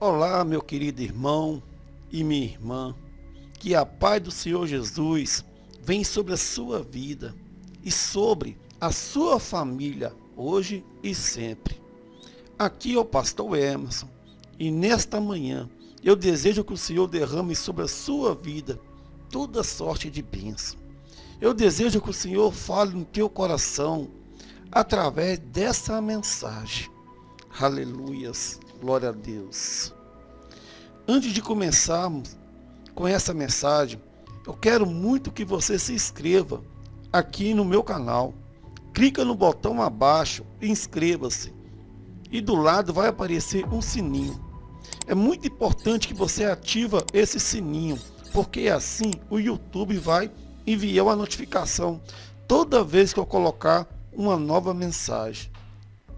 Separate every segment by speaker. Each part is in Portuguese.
Speaker 1: Olá, meu querido irmão e minha irmã. Que a paz do Senhor Jesus venha sobre a sua vida e sobre a sua família, hoje e sempre. Aqui é o pastor Emerson e nesta manhã eu desejo que o Senhor derrame sobre a sua vida toda sorte de bênção. Eu desejo que o Senhor fale no teu coração através dessa mensagem. Aleluias. Glória a Deus. Antes de começarmos com essa mensagem, eu quero muito que você se inscreva aqui no meu canal. Clica no botão abaixo inscreva-se. E do lado vai aparecer um sininho. É muito importante que você ativa esse sininho, porque assim o YouTube vai enviar uma notificação toda vez que eu colocar uma nova mensagem.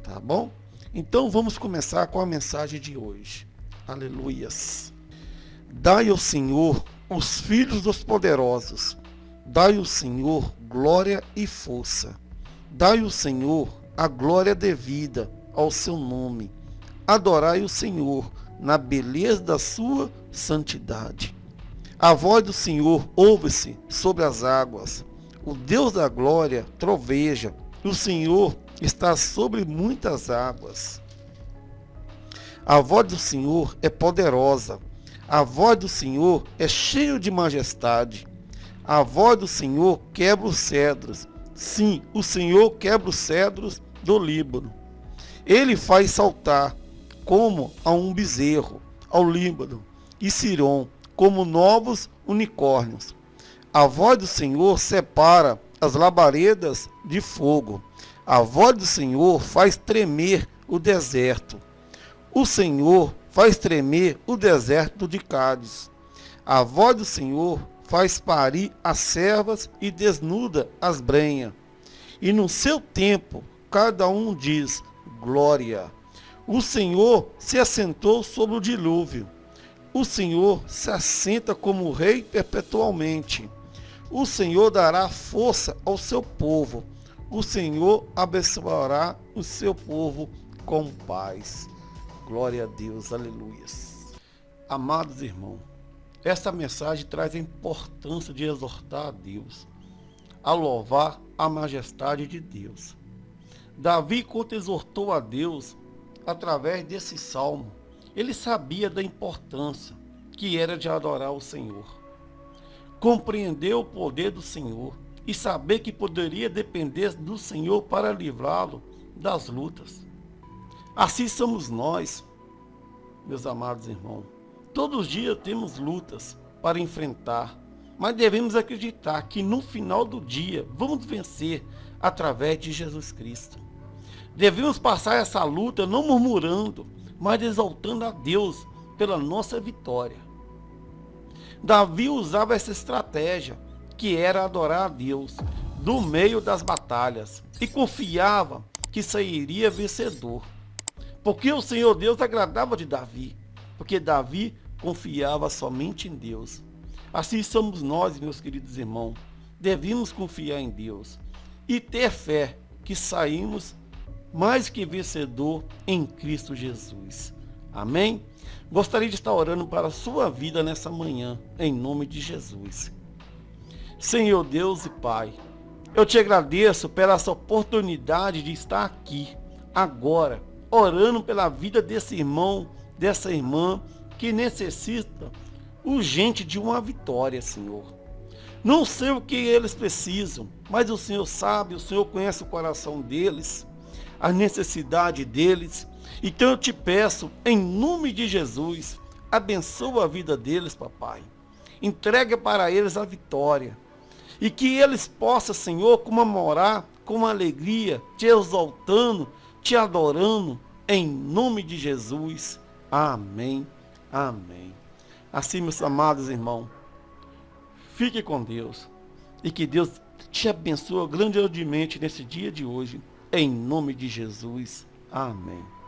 Speaker 1: Tá bom? Então vamos começar com a mensagem de hoje. Aleluias. Dai ao Senhor os filhos dos poderosos. Dai ao Senhor glória e força. Dai ao Senhor a glória devida ao seu nome. Adorai o Senhor na beleza da sua santidade. A voz do Senhor ouve-se sobre as águas. O Deus da glória troveja. O Senhor está sobre muitas águas. A voz do Senhor é poderosa. A voz do Senhor é cheia de majestade. A voz do Senhor quebra os cedros. Sim, o Senhor quebra os cedros do Líbano. Ele faz saltar como a um bezerro ao Líbano e Siron como novos unicórnios. A voz do Senhor separa as labaredas de fogo. A voz do Senhor faz tremer o deserto. O Senhor faz tremer o deserto de Cádiz. A voz do Senhor faz parir as servas e desnuda as brenhas. E no seu tempo, cada um diz, glória. O Senhor se assentou sobre o dilúvio. O Senhor se assenta como rei perpetualmente. O Senhor dará força ao seu povo o Senhor abençoará o seu povo com paz. Glória a Deus, aleluia. Amados irmãos, esta mensagem traz a importância de exortar a Deus, a louvar a majestade de Deus. Davi, quando exortou a Deus, através desse salmo, ele sabia da importância que era de adorar o Senhor. Compreendeu o poder do Senhor e saber que poderia depender do Senhor para livrá-lo das lutas. Assim somos nós, meus amados irmãos. Todos os dias temos lutas para enfrentar, mas devemos acreditar que no final do dia vamos vencer através de Jesus Cristo. Devemos passar essa luta não murmurando, mas exaltando a Deus pela nossa vitória. Davi usava essa estratégia que era adorar a Deus no meio das batalhas e confiava que sairia vencedor. Porque o Senhor Deus agradava de Davi, porque Davi confiava somente em Deus. Assim somos nós, meus queridos irmãos. Devemos confiar em Deus e ter fé que saímos mais que vencedor em Cristo Jesus. Amém? Gostaria de estar orando para a sua vida nessa manhã, em nome de Jesus. Senhor Deus e Pai, eu te agradeço pela essa oportunidade de estar aqui, agora, orando pela vida desse irmão, dessa irmã que necessita urgente de uma vitória, Senhor. Não sei o que eles precisam, mas o Senhor sabe, o Senhor conhece o coração deles, a necessidade deles. Então eu te peço, em nome de Jesus, abençoa a vida deles, papai. Entrega para eles a vitória e que eles possam, Senhor, comemorar com alegria, te exaltando, te adorando, em nome de Jesus. Amém. Amém. Assim, meus amados irmãos, fique com Deus e que Deus te abençoe grandemente nesse dia de hoje, em nome de Jesus. Amém.